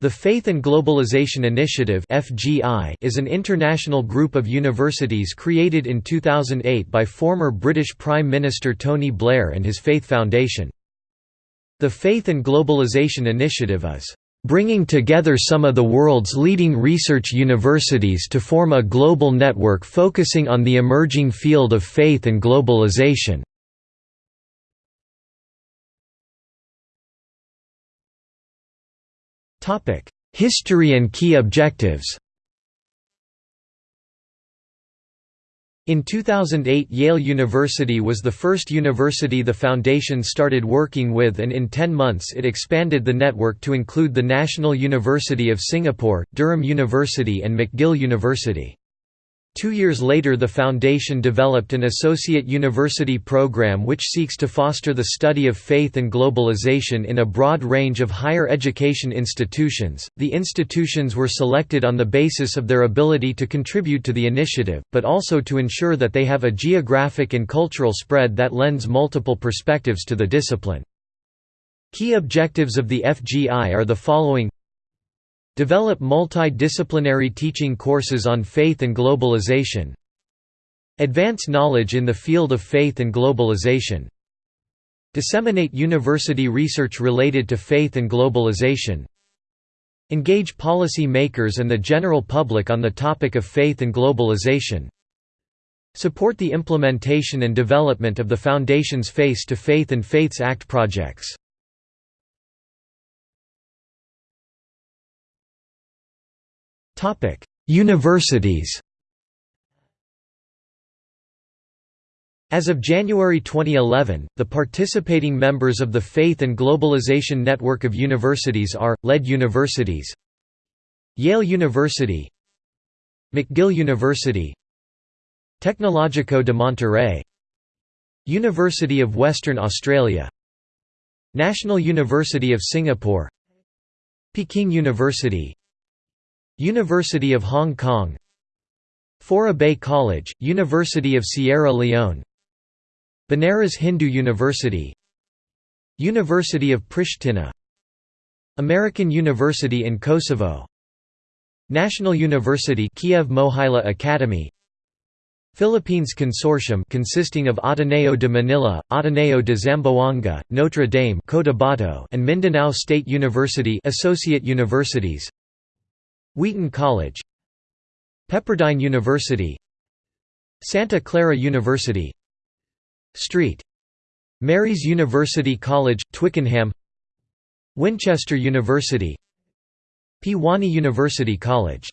The Faith and Globalization Initiative is an international group of universities created in 2008 by former British Prime Minister Tony Blair and his Faith Foundation. The Faith and Globalization Initiative is bringing together some of the world's leading research universities to form a global network focusing on the emerging field of faith and globalization. History and key objectives In 2008 Yale University was the first university the Foundation started working with and in 10 months it expanded the network to include the National University of Singapore, Durham University and McGill University. Two years later the Foundation developed an associate university program which seeks to foster the study of faith and globalization in a broad range of higher education institutions. The institutions were selected on the basis of their ability to contribute to the initiative, but also to ensure that they have a geographic and cultural spread that lends multiple perspectives to the discipline. Key objectives of the FGI are the following Develop multidisciplinary teaching courses on faith and globalization. Advance knowledge in the field of faith and globalization. Disseminate university research related to faith and globalization. Engage policy makers and the general public on the topic of faith and globalization. Support the implementation and development of the Foundation's Face to Faith and Faiths Act projects. Topic: Universities. As of January 2011, the participating members of the Faith and Globalization Network of Universities are, led universities Yale University McGill University Tecnológico de Monterrey University of Western Australia National University of Singapore Peking University University of Hong Kong. Fourah Bay College, University of Sierra Leone. Banaras Hindu University. University of Pristina. American University in Kosovo. National University Kiev Mohyla Academy. Philippines Consortium consisting of Ateneo de Manila, Ateneo de Zamboanga, Notre Dame Cotabato and Mindanao State University Associate Universities Wheaton College Pepperdine University Santa Clara University St. Mary's University College, Twickenham Winchester University Pwani University College